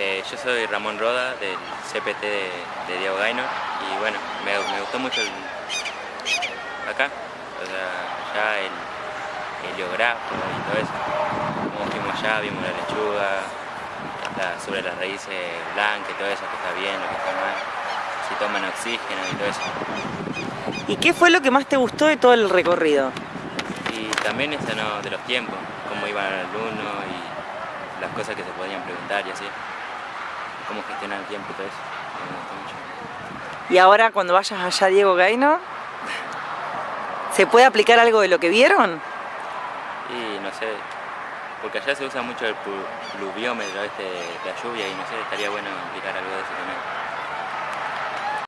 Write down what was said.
Eh, yo soy Ramón Roda del CPT de, de Diego Gaynor y bueno, me, me gustó mucho el, acá, o sea, allá el heliógrafo y todo eso. Como fuimos allá, vimos la lechuga, la- sobre las raíces blancas y todo eso, que está bien, lo que está mal, si toman oxígeno y todo eso. ¿Y qué fue lo que más te gustó de todo el recorrido? Y también eso ¿no? de los tiempos, cómo iban los alumnos y las cosas que se podían preguntar y así. Cómo gestionar el tiempo y todo eso. Me gustó mucho. Y ahora cuando vayas allá Diego Gaynor, ¿se puede aplicar algo de lo que vieron? Y no sé, porque allá se usa mucho el plu- pluviómetro, este, la lluvia y no sé, estaría bueno aplicar algo de eso también.